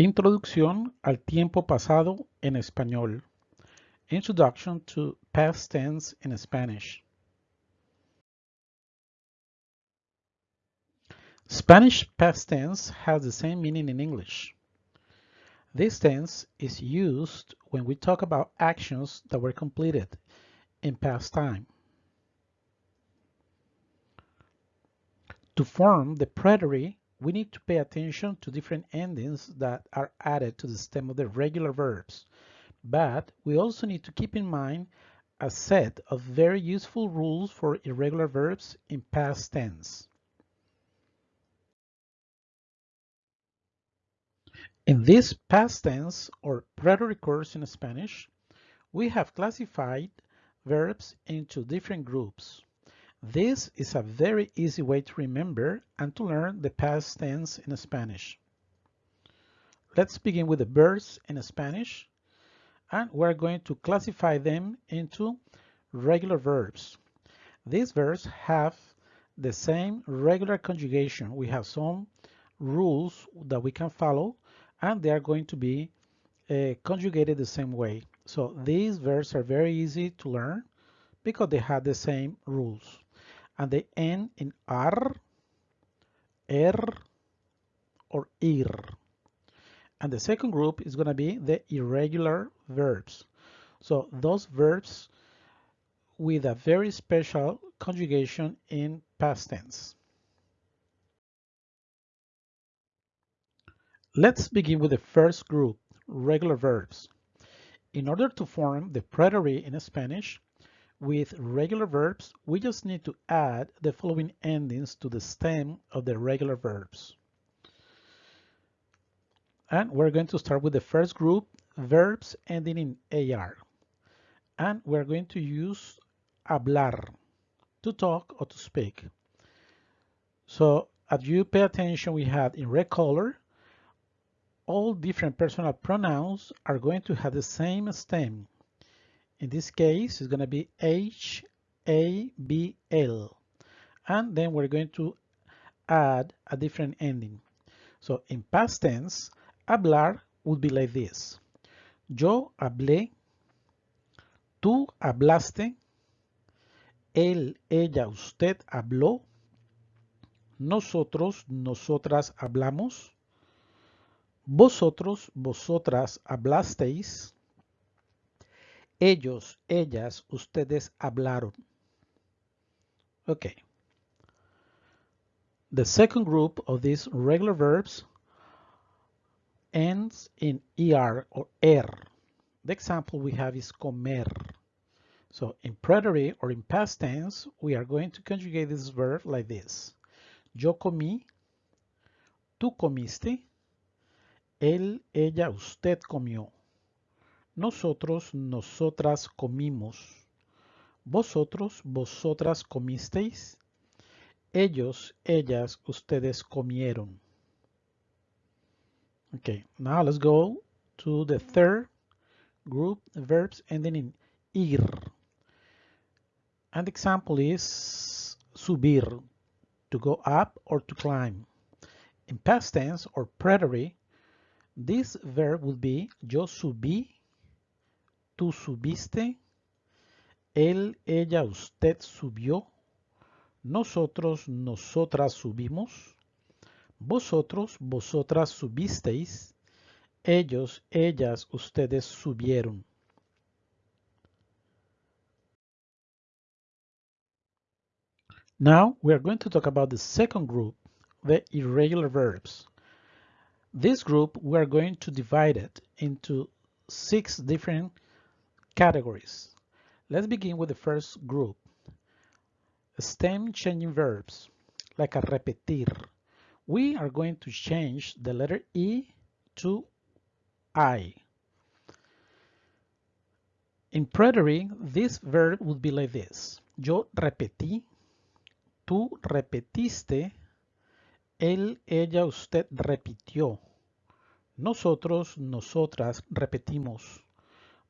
Introducción al tiempo pasado en español. Introduction to past tense in Spanish. Spanish past tense has the same meaning in English. This tense is used when we talk about actions that were completed in past time. To form the preterite, we need to pay attention to different endings that are added to the stem of the regular verbs. But we also need to keep in mind a set of very useful rules for irregular verbs in past tense. In this past tense or preterite course in Spanish, we have classified verbs into different groups. This is a very easy way to remember and to learn the past tense in Spanish. Let's begin with the verbs in Spanish and we're going to classify them into regular verbs. These verbs have the same regular conjugation. We have some rules that we can follow and they are going to be uh, conjugated the same way. So these verbs are very easy to learn because they have the same rules and they end in R, er, or ir. And the second group is going to be the irregular verbs. So those verbs with a very special conjugation in past tense. Let's begin with the first group, regular verbs. In order to form the preterite in Spanish, with regular verbs, we just need to add the following endings to the stem of the regular verbs. And we're going to start with the first group, verbs ending in AR. And we're going to use hablar, to talk or to speak. So as you pay attention, we have in red color, all different personal pronouns are going to have the same stem. In this case, it's going to be H, A, B, L. And then we're going to add a different ending. So in past tense, hablar would be like this. Yo hablé, tú hablaste, él, ella, usted habló, nosotros, nosotras hablamos, vosotros, vosotras hablasteis, Ellos, ellas, ustedes hablaron. Okay. The second group of these regular verbs ends in er or er. The example we have is comer. So in preterite or in past tense, we are going to conjugate this verb like this. Yo comí, tú comiste, él, ella, usted comió. Nosotros, nosotras comimos. Vosotros, vosotras comisteis. Ellos, ellas, ustedes comieron. Okay, now let's go to the third group, verbs ending in ir. An example is subir, to go up or to climb. In past tense or preterite, this verb would be yo subí tú subiste, él, ella, usted subió, nosotros, nosotras subimos, vosotros, vosotras subisteis, ellos, ellas, ustedes subieron. Now we are going to talk about the second group, the irregular verbs. This group we are going to divide it into six different Categories. Let's begin with the first group. Stem changing verbs, like a repetir. We are going to change the letter E to I. In preterite, this verb would be like this. Yo repetí, tú repetiste, él, ella, usted repitió. Nosotros, nosotras repetimos.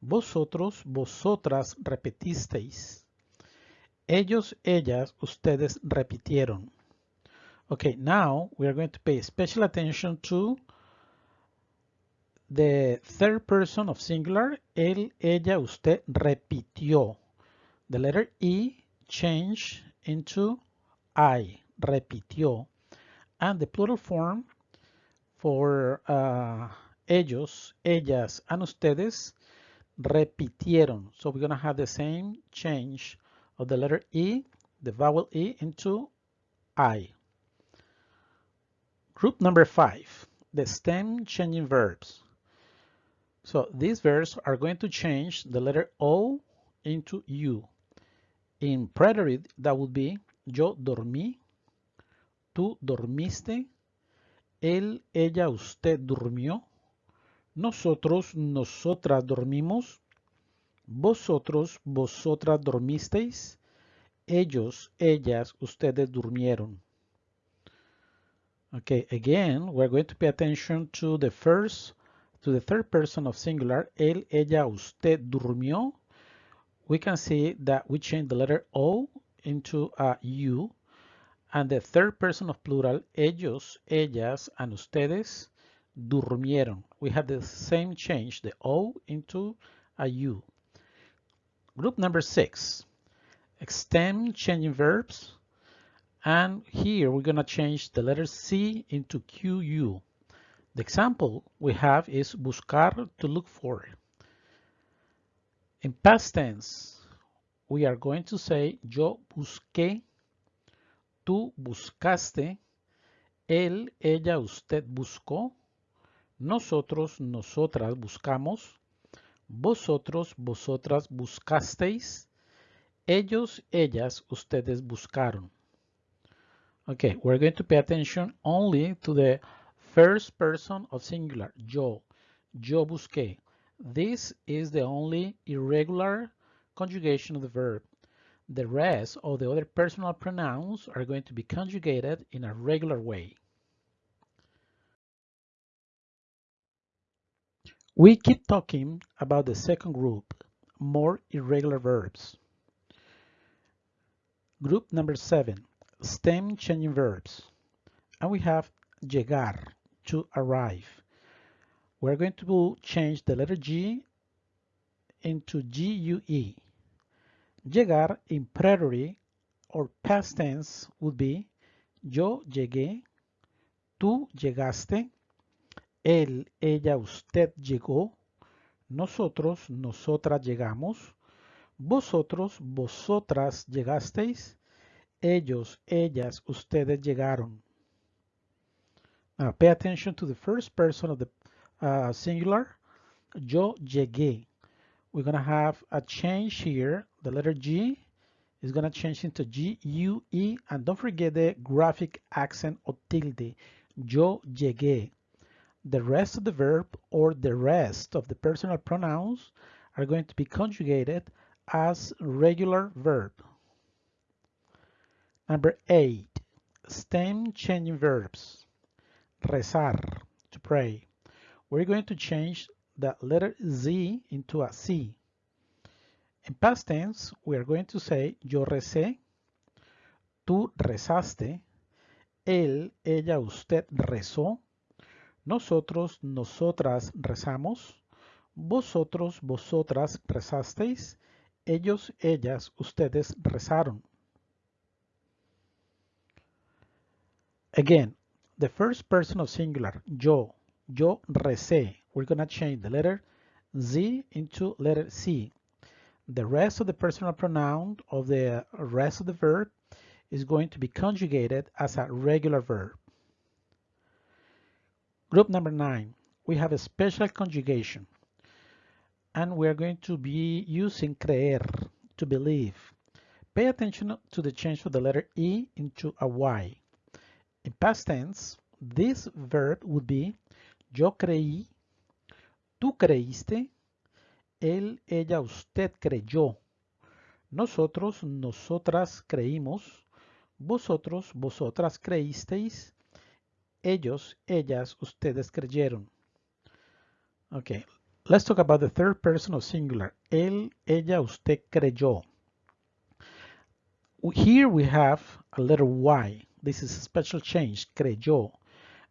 Vosotros, vosotras repetisteis. Ellos, ellas, ustedes repitieron. Okay, now we are going to pay special attention to the third person of singular, él, ella, usted repitió. The letter E changed into I, repitió. And the plural form for uh, ellos, ellas, and ustedes repitieron. So we're going to have the same change of the letter E, the vowel E into I. Group number five, the stem changing verbs. So these verbs are going to change the letter O into U. In preterite, that would be yo dormí, tú dormiste, él, ella, usted durmió, nosotros, nosotras dormimos, vosotros, vosotras dormisteis, ellos, ellas, ustedes durmieron. Okay, again, we're going to pay attention to the first, to the third person of singular, él, ella, usted durmió. We can see that we change the letter O into a U and the third person of plural, ellos, ellas, and ustedes durmieron. We have the same change, the O into a U. Group number six, stem changing verbs. And here we're going to change the letter C into QU. The example we have is buscar, to look for. In past tense, we are going to say yo busqué, tú buscaste, él, ella, usted buscó, nosotros, nosotras buscamos, vosotros, vosotras buscasteis, ellos, ellas, ustedes buscaron. Okay, we're going to pay attention only to the first person of singular, yo, yo busqué. This is the only irregular conjugation of the verb. The rest of the other personal pronouns are going to be conjugated in a regular way. We keep talking about the second group, more irregular verbs. Group number seven, stem changing verbs. And we have llegar, to arrive. We're going to change the letter G into GUE. Llegar in preterite or past tense would be yo llegué, tú llegaste, él, ella, usted llegó, nosotros, nosotras llegamos, vosotros, vosotras llegasteis, ellos, ellas, ustedes llegaron. Now pay attention to the first person of the uh, singular. Yo llegué. We're going to have a change here. The letter G is going to change into G, U, E, and don't forget the graphic accent or tilde. Yo llegué. The rest of the verb or the rest of the personal pronouns are going to be conjugated as regular verb. Number eight, stem changing verbs. Rezar, to pray. We're going to change the letter Z into a C. In past tense, we are going to say yo recé, tú rezaste, él, ella, usted rezó, nosotros, nosotras rezamos, vosotros, vosotras rezasteis, ellos, ellas, ustedes rezaron. Again, the first person of singular, yo, yo recé. We're going to change the letter Z into letter C. The rest of the personal pronoun of the rest of the verb is going to be conjugated as a regular verb. Group number nine, we have a special conjugation. And we're going to be using creer, to believe. Pay attention to the change of the letter E into a Y. In past tense, this verb would be yo creí, tú creíste, él, ella, usted creyó, nosotros, nosotras creímos, vosotros, vosotras creísteis, ellos, ellas, ustedes creyeron. Okay, let's talk about the third person of singular. Él, ella, usted creyó. Here we have a letter Y. This is a special change, creyó.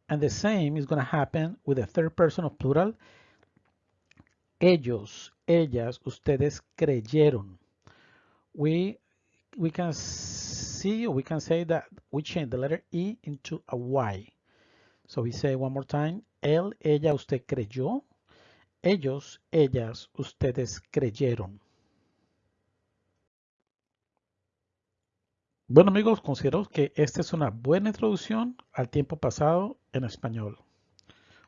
And the same is going to happen with the third person of plural. Ellos, ellas, ustedes creyeron. We, we can see, we can say that we change the letter E into a Y. So we say one more time, él, ella, usted creyó. Ellos, ellas, ustedes creyeron. Bueno amigos, considero que esta es una buena introducción al tiempo pasado en español.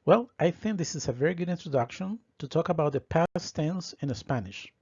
Well, I think this is a very good introduction to talk about the past tense in Spanish.